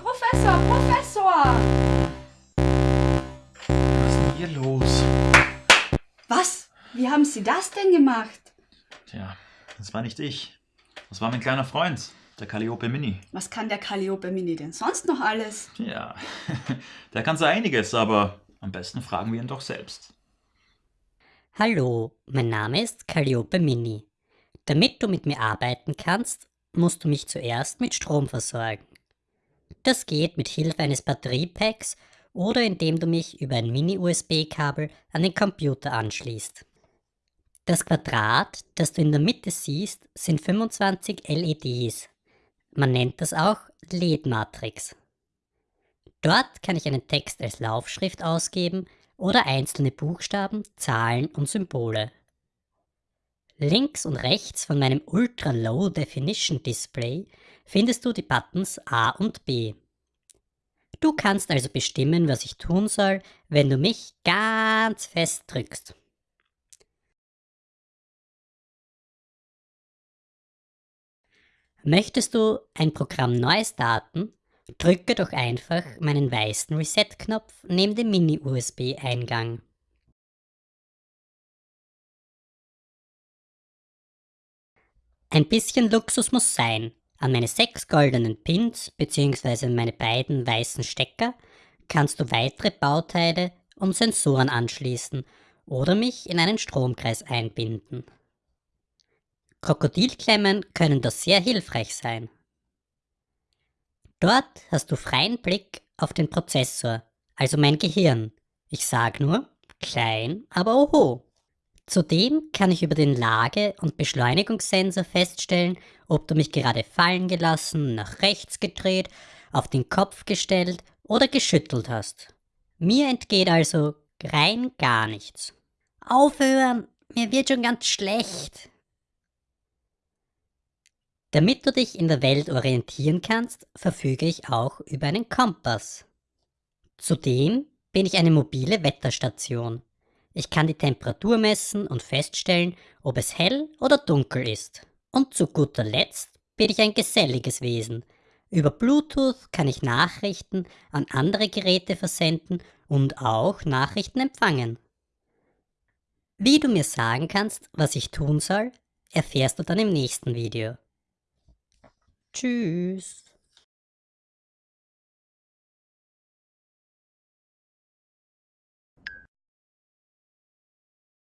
Professor, Professor! Was ist denn hier los? Was? Wie haben Sie das denn gemacht? Tja, das war nicht ich. Das war mein kleiner Freund, der Calliope Mini. Was kann der Calliope Mini denn sonst noch alles? Ja, der kann so einiges, aber am besten fragen wir ihn doch selbst. Hallo, mein Name ist Calliope Mini. Damit du mit mir arbeiten kannst, musst du mich zuerst mit Strom versorgen. Das geht mit Hilfe eines Batteriepacks oder indem du mich über ein Mini-USB-Kabel an den Computer anschließt. Das Quadrat, das du in der Mitte siehst, sind 25 LEDs. Man nennt das auch LED-Matrix. Dort kann ich einen Text als Laufschrift ausgeben oder einzelne Buchstaben, Zahlen und Symbole. Links und rechts von meinem Ultra Low Definition Display findest du die Buttons A und B. Du kannst also bestimmen, was ich tun soll, wenn du mich ganz fest drückst. Möchtest du ein Programm neu starten? Drücke doch einfach meinen weißen Reset-Knopf neben dem Mini-USB-Eingang. Ein bisschen Luxus muss sein. An meine sechs goldenen Pins bzw. meine beiden weißen Stecker kannst du weitere Bauteile und Sensoren anschließen oder mich in einen Stromkreis einbinden. Krokodilklemmen können da sehr hilfreich sein. Dort hast du freien Blick auf den Prozessor, also mein Gehirn. Ich sag nur, klein, aber oho. Zudem kann ich über den Lage- und Beschleunigungssensor feststellen, ob du mich gerade fallen gelassen, nach rechts gedreht, auf den Kopf gestellt oder geschüttelt hast. Mir entgeht also rein gar nichts. Aufhören, mir wird schon ganz schlecht. Damit du dich in der Welt orientieren kannst, verfüge ich auch über einen Kompass. Zudem bin ich eine mobile Wetterstation. Ich kann die Temperatur messen und feststellen, ob es hell oder dunkel ist. Und zu guter Letzt bin ich ein geselliges Wesen. Über Bluetooth kann ich Nachrichten an andere Geräte versenden und auch Nachrichten empfangen. Wie du mir sagen kannst, was ich tun soll, erfährst du dann im nächsten Video. Tschüss.